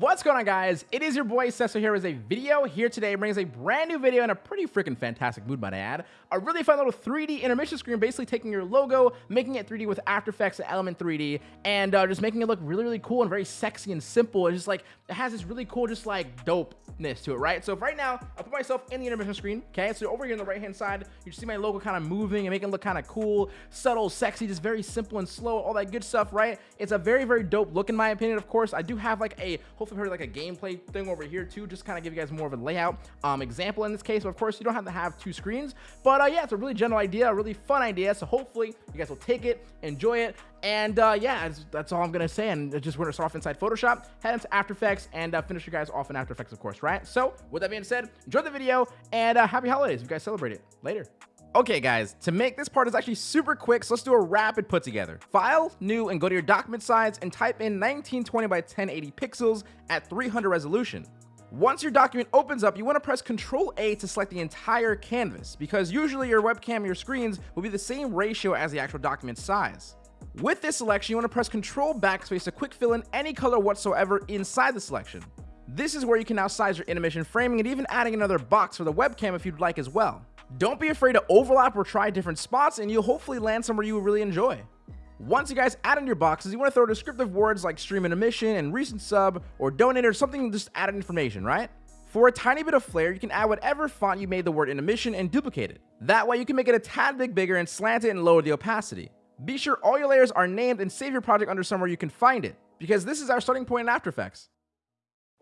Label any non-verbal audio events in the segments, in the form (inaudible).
What's going on guys? It is your boy Cesso here with a video here today brings a brand new video in a pretty freaking fantastic mood might I add. A really fun little 3D intermission screen basically taking your logo, making it 3D with After Effects and Element 3D and uh, just making it look really really cool and very sexy and simple. It's just like it has this really cool just like dopeness to it, right? So right now I put myself in the intermission screen, okay? So over here on the right hand side, you see my logo kind of moving and making it look kind of cool, subtle, sexy, just very simple and slow, all that good stuff, right? It's a very very dope look in my opinion, of course. I do have like a hopefully heard like a gameplay thing over here too, just kind of give you guys more of a layout um, example in this case. But of course, you don't have to have two screens. But uh, yeah, it's a really general idea, a really fun idea. So hopefully you guys will take it, enjoy it, and uh, yeah, that's, that's, all I'm gonna say. And just we're gonna start off inside Photoshop, head into After Effects, and uh, finish you guys off in After Effects, of course, right? So with that being said, enjoy the video and uh, happy holidays. If you guys celebrate it later. Okay guys, to make this part is actually super quick, so let's do a rapid put together. File, new, and go to your document size and type in 1920 by 1080 pixels at 300 resolution. Once your document opens up, you want to press Ctrl A to select the entire canvas, because usually your webcam your screens will be the same ratio as the actual document size. With this selection, you want to press Ctrl Backspace to quick fill in any color whatsoever inside the selection. This is where you can now size your intermission framing and even adding another box for the webcam if you'd like as well. Don't be afraid to overlap or try different spots and you'll hopefully land somewhere you really enjoy. Once you guys add in your boxes, you want to throw descriptive words like stream and emission and recent sub or donate or something just added information, right? For a tiny bit of flair, you can add whatever font you made the word intermission and duplicate it. That way you can make it a tad bit bigger and slant it and lower the opacity. Be sure all your layers are named and save your project under somewhere you can find it, because this is our starting point in After Effects.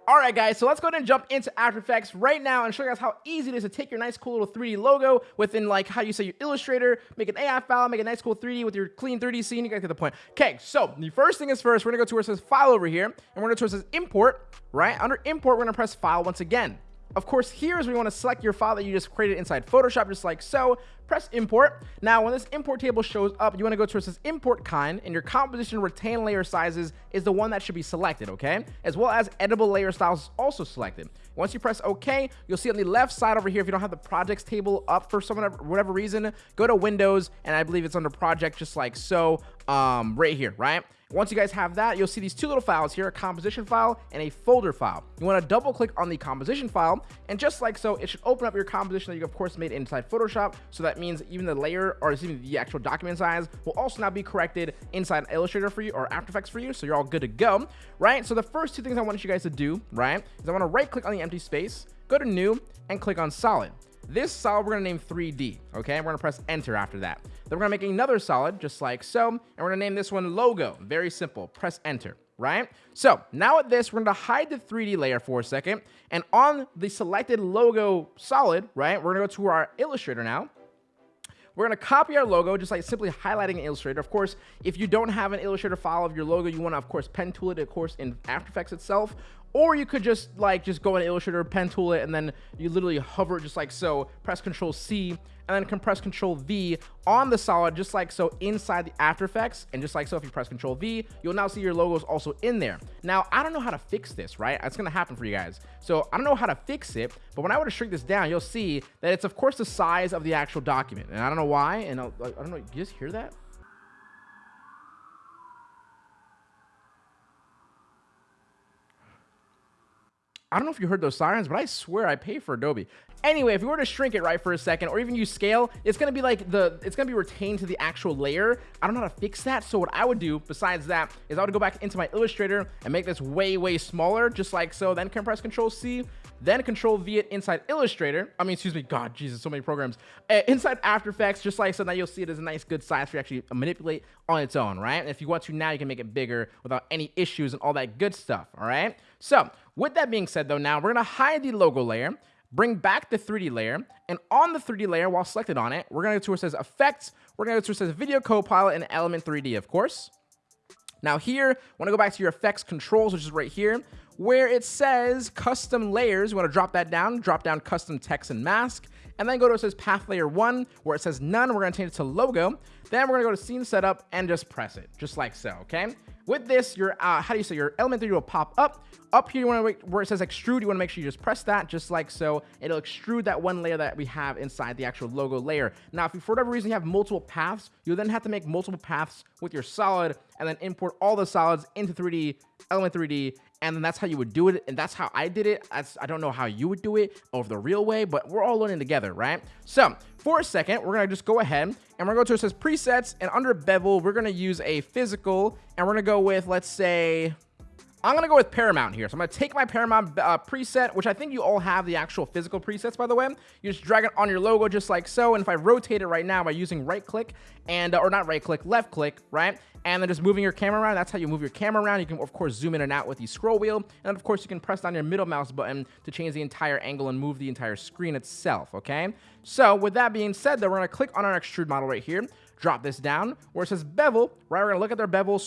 Alright guys, so let's go ahead and jump into After Effects right now and show you guys how easy it is to take your nice cool little 3D logo within like how you say your Illustrator, make an AI file, make a nice cool 3D with your clean 3D scene, you guys get the point. Okay, so the first thing is first, we're gonna go to where it says File over here, and we're gonna go to where it says Import, right? Under Import, we're gonna press File once again. Of course, here is where you want to select your file that you just created inside Photoshop, just like so. Press import. Now, when this import table shows up, you want to go to says import kind, and your composition retain layer sizes is the one that should be selected, okay? As well as editable layer styles is also selected. Once you press OK, you'll see on the left side over here, if you don't have the projects table up for some whatever reason, go to Windows, and I believe it's under project just like so, um, right here, right? Once you guys have that, you'll see these two little files here, a composition file and a folder file. You want to double click on the composition file, and just like so, it should open up your composition that you of course made inside Photoshop. So that means even the layer or even the actual document size will also now be corrected inside Illustrator for you or After Effects for you. So you're all good to go, right? So the first two things I want you guys to do, right, is I want to right click on the empty space, go to new and click on solid. This solid we're going to name 3D, okay? We're going to press enter after that. Then we're to make another solid just like so, and we're to name this one logo. Very simple. Press enter, right? So now at this, we're to hide the 3D layer for a second, and on the selected logo solid, right, we're to go to our Illustrator now, we're going to copy our logo, just like simply highlighting Illustrator. Of course, if you don't have an Illustrator file of your logo, you want to, of course, pen tool it, of course, in After Effects itself. Or you could just like just go in Illustrator, pen tool it, and then you literally hover just like so, press Control C, and then compress Control V on the solid, just like so inside the After Effects. And just like so, if you press Control V, you'll now see your logos also in there. Now, I don't know how to fix this, right? It's gonna happen for you guys. So I don't know how to fix it, but when I were to shrink this down, you'll see that it's of course the size of the actual document. And I don't know why, and I'll, I don't know, you just hear that? I don't know if you heard those sirens, but I swear I pay for Adobe. Anyway, if you were to shrink it right for a second, or even use scale, it's gonna be like the, it's gonna be retained to the actual layer. I don't know how to fix that. So what I would do besides that is I would go back into my Illustrator and make this way, way smaller, just like so. Then compress Control C, then Control V it inside Illustrator. I mean, excuse me, God, Jesus, so many programs. Uh, inside After Effects, just like so. Now you'll see it as a nice, good size for you actually manipulate on its own, right? And if you want to now, you can make it bigger without any issues and all that good stuff, all right? So with that being said, though, now we're gonna hide the logo layer, bring back the 3D layer, and on the 3D layer, while selected on it, we're gonna go to where it says Effects, we're gonna go to where it says Video Copilot and Element 3D, of course. Now here, want to go back to your effects controls, which is right here, where it says custom layers. You want to drop that down, drop down custom text and mask, and then go to where it says path layer one, where it says none. We're to change it to logo. Then we're to go to scene setup and just press it, just like so, okay? With this, your, uh, how do you say, your element 3 will pop up. Up here, you want to wait where it says extrude, you want to make sure you just press that, just like so. It'll extrude that one layer that we have inside the actual logo layer. Now, if you, for whatever reason, you have multiple paths, you'll then have to make multiple paths with your solid and then import all the solids into 3D Element 3D, and then that's how you would do it and that's how i did it. That's, i don't know how you would do it over the real way but we're all learning together right? So for a second we're gonna just go ahead and we're gonna go to it says presets and under bevel we're gonna use a physical and we're gonna go with let's say I'm going to go with Paramount here. So I'm going to take my Paramount uh, preset, which I think you all have the actual physical presets, by the way. You just drag it on your logo just like so. And if I rotate it right now by using right click and, uh, or not right click, left click, right? And then just moving your camera around. That's how you move your camera around. You can, of course, zoom in and out with the scroll wheel. And of course, you can press down your middle mouse button to change the entire angle and move the entire screen itself, okay? So with that being said, though, we're going to click on our extrude model right here drop this down where it says bevel, right? We're gonna look at their bevel, uh,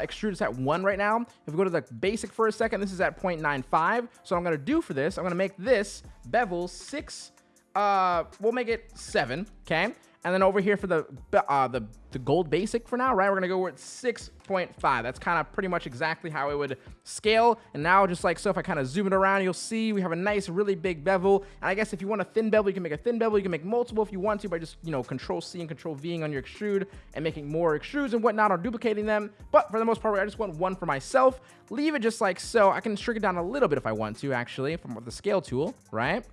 extrude is at one right now. If we go to the basic for a second, this is at 0.95. So I'm gonna do for this, I'm gonna make this bevel six, uh, we'll make it seven, okay? And then over here for the uh, the, the gold basic for now, right? We're going to go with 6.5. That's kind of pretty much exactly how it would scale. And now just like so, if I kind of zoom it around, you'll see we have a nice, really big bevel. And I guess if you want a thin bevel, you can make a thin bevel. You can make multiple if you want to by just, you know, control C and control V on your extrude and making more extrudes and whatnot or duplicating them. But for the most part, I just want one for myself. Leave it just like so. I can shrink it down a little bit if I want to, actually, from the scale tool, right?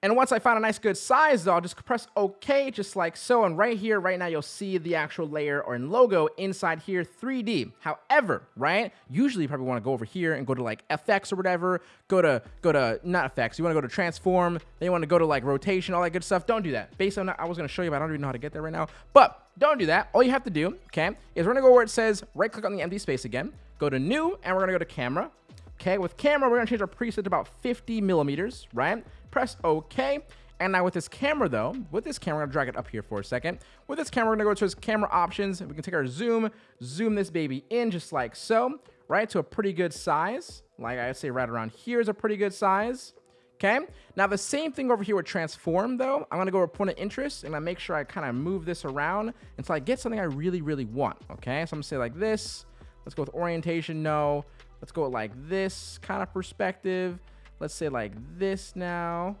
And once I find a nice good size, though, I'll just press OK, just like so. And right here, right now, you'll see the actual layer or logo inside here, 3D. However, right, usually you probably want to go over here and go to like FX or whatever. Go to, go to, not FX, you want to go to transform. Then you want to go to like rotation, all that good stuff. Don't do that. Based on, I was going to show you, but I don't even know how to get there right now. But don't do that. All you have to do, okay, is we're going to go where it says right click on the empty space again. Go to new, and we're going to go to camera. Okay, with camera, we're gonna change our preset to about 50 millimeters, right? Press OK. And now with this camera though, with this camera, I'm gonna drag it up here for a second. With this camera, we're gonna go to his camera options. We can take our zoom, zoom this baby in just like so, right? To a pretty good size. Like I say right around here is a pretty good size. Okay, now the same thing over here with transform though. I'm gonna go with point of interest and I make sure I kind of move this around until I get something I really, really want. Okay, so I'm gonna say like this. Let's go with orientation, no. Let's go like this kind of perspective. Let's say like this now.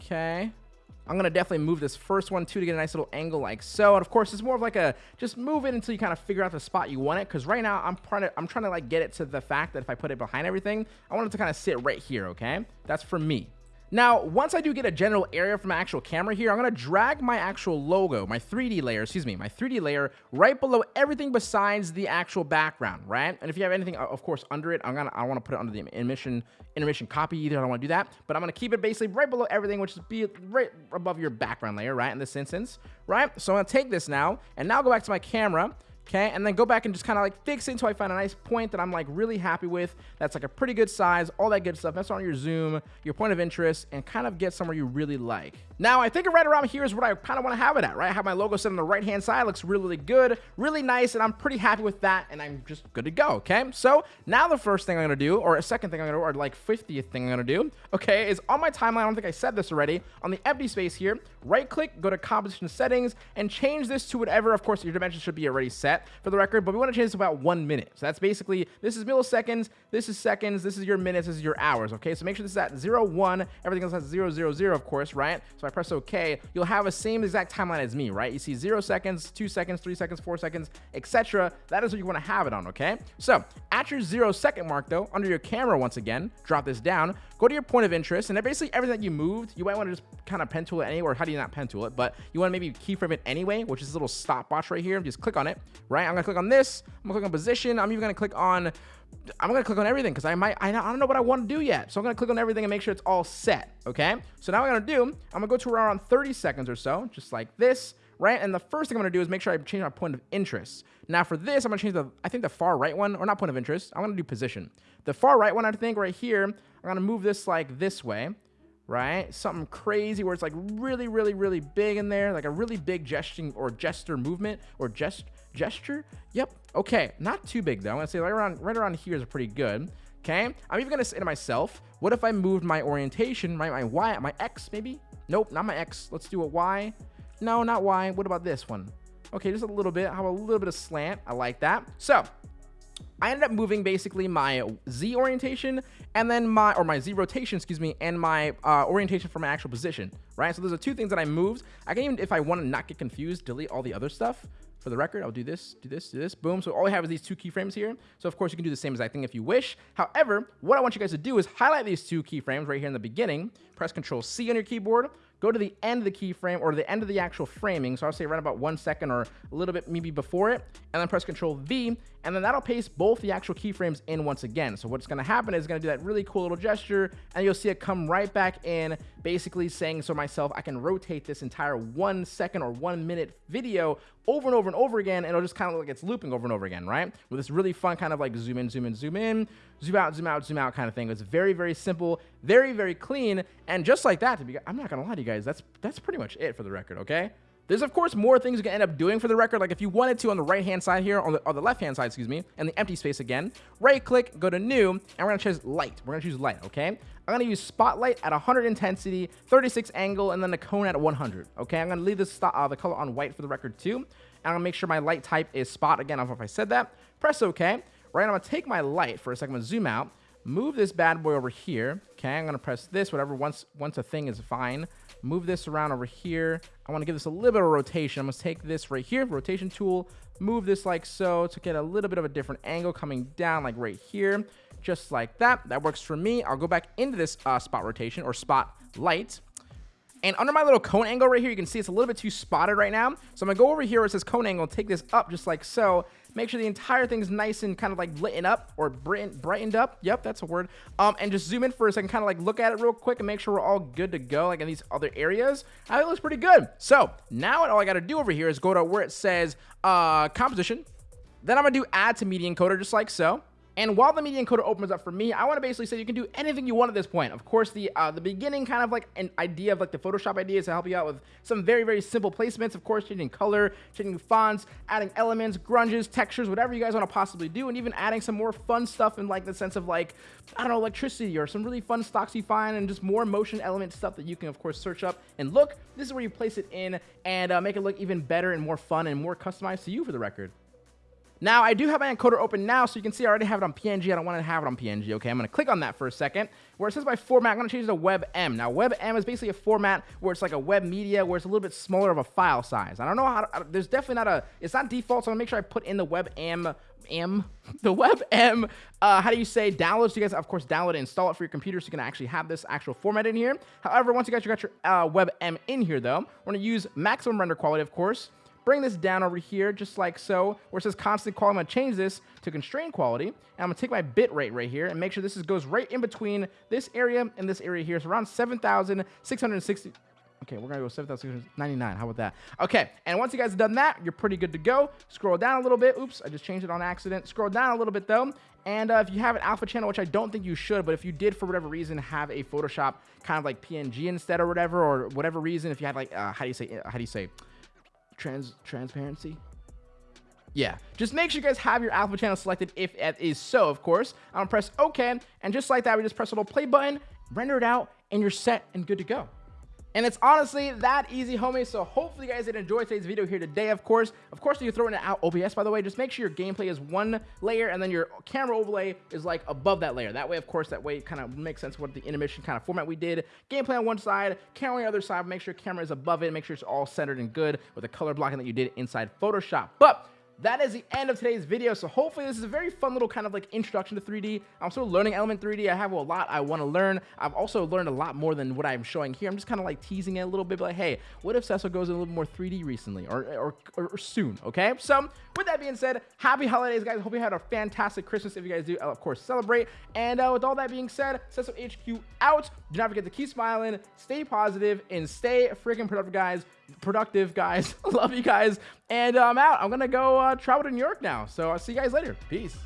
Okay. I'm going to definitely move this first one too to get a nice little angle like so. And of course, it's more of like a just move it until you kind of figure out the spot you want it. Because right now I'm trying to I'm trying to like get it to the fact that if I put it behind everything, I want it to kind of sit right here. Okay, that's for me. Now, once I do get a general area from my actual camera here, I'm going to drag my actual logo, my 3D layer, excuse me, my 3D layer right below everything besides the actual background, right? And if you have anything, of course, under it, I'm going to, I want to put it under the intermission, intermission copy either. I don't want to do that, but I'm going to keep it basically right below everything, which is be right above your background layer, right? In this instance, right? So I'm going to take this now and now go back to my camera okay? And then go back and just kind of like fix it until I find a nice point that I'm like really happy with. That's like a pretty good size, all that good stuff. That's on your zoom, your point of interest, and kind of get somewhere you really like. Now, I think right around here is what I kind of want to have it at, right? I have my logo set on the right-hand side. Looks really, really good, really nice, and I'm pretty happy with that, and I'm just good to go, okay? So now the first thing I'm going to do, or a second thing I'm going to do, or like 50th thing I'm going to do, okay, is on my timeline, I don't think I said this already, on the empty space here, right-click, go to composition settings, and change this to whatever, of course, your dimensions should be already set for the record, but we want to change this about one minute. So that's basically, this is milliseconds, this is seconds, this is your minutes, this is your hours, okay? So make sure this is at 0, 1, everything else has 0, 0, 0, of course, right? So I press OK, you'll have the same exact timeline as me, right? You see 0 seconds, 2 seconds, 3 seconds, 4 seconds, etc. That is what you want to have it on, okay? So at your 0 second mark, though, under your camera once again, drop this down, go to your point of interest, and basically everything that you moved, you might want to just kind of pen tool it anywhere. How do you not pen tool it? But you want to maybe keyframe it anyway, which is a little stopwatch right here. Just click on it, right? I'm to click on this. I'm to click on position. I'm even to click on I'm gonna click on everything because I might I, don't know what I want to do yet. So I'm gonna click on everything and make sure it's all set. Okay. So now I'm gonna do, I'm gonna go to around 30 seconds or so, just like this, right? And the first thing I'm gonna do is make sure I change my point of interest. Now for this, I'm gonna change the I think the far right one, or not point of interest. I'm gonna do position. The far right one, I think right here, I'm gonna move this like this way, right? Something crazy where it's like really, really, really big in there, like a really big gesturing or gesture movement or gest gesture. Yep. Okay. Not too big though. I'm gonna say right around right around here is pretty good. Okay. I'm even gonna say to myself, what if I moved my orientation, my my y, my x maybe? Nope, not my x. Let's do a y. No, not y. What about this one? Okay, just a little bit. How a little bit of slant? I like that. So I ended up moving basically my Z orientation and then my, or my Z rotation, excuse me, and my uh, orientation for my actual position, right? So those are two things that I moved. I can even, if I want to not get confused, delete all the other stuff. For the record, I'll do this, do this, do this, boom. So all I have is these two keyframes here. So of course you can do the same exact thing if you wish. However, what I want you guys to do is highlight these two keyframes right here in the beginning, press Control C on your keyboard, go to the end of the keyframe or the end of the actual framing. So I'll say right about one second or a little bit maybe before it, and then press Control V, and then that'll paste both the actual keyframes in once again. So what's gonna happen is gonna do that really cool little gesture, and you'll see it come right back in, basically saying so myself, I can rotate this entire one second or one minute video over and over and over again, and it'll just kind of look like it's looping over and over again, right? With this really fun kind of like zoom in, zoom in, zoom in, zoom out, zoom out, zoom out kind of thing. It's very, very simple, very, very clean, and just like that, to be, I'm not gonna lie to you guys, that's that's pretty much it for the record, okay? There's of course more things you can end up doing for the record. Like if you wanted to on the right hand side here, on the, on the left hand side, excuse me, and the empty space again, right click, go to new, and we're gonna choose light. We're gonna choose light, okay? I'm gonna use spotlight at 100 intensity, 36 angle, and then the cone at 100, okay? I'm gonna leave this uh, the color on white for the record too. And I'm gonna make sure my light type is spot again. I don't know if I said that. Press OK. Right, I'm gonna take my light for a second. I'm gonna zoom out move this bad boy over here. Okay, I'm gonna press this, whatever, once once a thing is fine. Move this around over here. I wanna give this a little bit of rotation. I'm gonna take this right here, rotation tool, move this like so to get a little bit of a different angle coming down like right here, just like that. That works for me. I'll go back into this uh, spot rotation or spot light. And under my little cone angle right here, you can see it's a little bit too spotted right now. So I'm gonna go over here where it says cone angle, take this up just like so, Make sure the entire thing's nice and kind of like lit up or brightened up. Yep, that's a word. Um, and just zoom in for a second, kind of like look at it real quick and make sure we're all good to go, like in these other areas. I think it looks pretty good. So now all I got to do over here is go to where it says uh, composition. Then I'm gonna do add to media encoder just like so. And while the media encoder opens up for me, I want to basically say you can do anything you want at this point. Of course, the uh, the beginning kind of like an idea of like the Photoshop idea is to help you out with some very, very simple placements. Of course, changing color, changing fonts, adding elements, grunges, textures, whatever you guys want to possibly do, and even adding some more fun stuff in like the sense of like, I don't know, electricity or some really fun stocks you find and just more motion element stuff that you can, of course, search up and look. This is where you place it in and uh, make it look even better and more fun and more customized to you for the record. Now, I do have my encoder open now, so you can see I already have it on PNG. I don't want to have it on PNG, okay? I'm going to click on that for a second. Where it says by format, I'm going to change it to WebM. Now, WebM is basically a format where it's like a web media, where it's a little bit smaller of a file size. I don't know how, to, there's definitely not a, it's not default, so I'm going to make sure I put in the WebM M, (laughs) the WebM, uh, how do you say download? So You guys, of course, download and install it for your computer so you can actually have this actual format in here. However, once you guys got your uh, WebM in here, though, we're going to use maximum render quality, of course bring this down over here just like so, where it says constant quality. I'm gonna change this to constrained quality, and I'm gonna take my bit rate right here and make sure this is, goes right in between this area and this area here. So around 7,660. Okay, we're gonna go 7,699. How about that? Okay, and once you guys have done that, you're pretty good to go. Scroll down a little bit. Oops, I just changed it on accident. Scroll down a little bit though. And uh, if you have an alpha channel, which I don't think you should, but if you did for whatever reason have a Photoshop kind of like PNG instead or whatever, or whatever reason, if you had like, uh, how do you say, uh, how do you say, trans transparency. Yeah, just make sure you guys have your alpha channel selected if it is so, of course. I'm gonna press OK, and just like that, we just press a little play button, render it out, and you're set and good to go. And it's honestly that easy, homies. So hopefully you guys did enjoy today's video here today, of course. Of course, you're throwing it out oh, OBS, by the way, just make sure your gameplay is one layer and then your camera overlay is like above that layer. That way, of course, that way kind of makes sense what the animation kind of format we did. Gameplay on one side, camera on the other side. Make sure camera is above it. Make sure it's all centered and good with the color blocking that you did inside Photoshop. But that is the end of today's video. So hopefully this is a very fun little kind of like introduction to 3D. I'm still learning Element 3D. I have a lot I want to learn. I've also learned a lot more than what I'm showing here. I'm just kind of like teasing it a little bit, like, hey, what if Cecil goes a little more 3D recently or, or, or, soon, okay? So with that being said, happy holidays, guys. Hope you had a fantastic Christmas. If you guys do, I'll of course, celebrate. And uh, with all that being said, Cecil HQ out. Do not forget to keep smiling, stay positive, and stay freaking productive, guys productive, guys. (laughs) Love you guys. And I'm out. I'm going to go uh, travel to New York now. So I'll see you guys later. Peace.